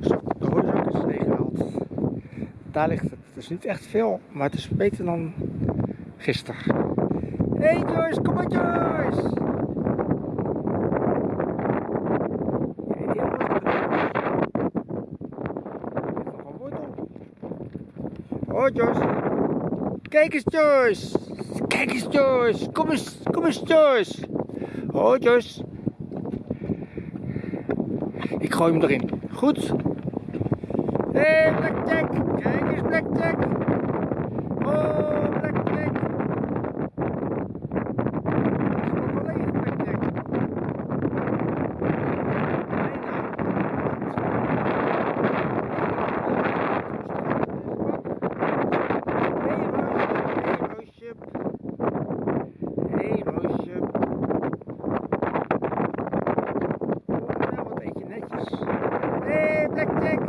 De hoorzak is. Daar ligt het. Is niet echt veel, maar het is beter dan gisteren. Hey Joyce, kom maar Joyce! Oh Joyce. Kijk eens Joyce. Kijk eens Joyce. Kom eens, kom eens Joyce. Oh Joyce. Ik gooi hem erin. Goed. Hé hey, Blackjack. Kijk eens Blackjack. Hey, Blackjack.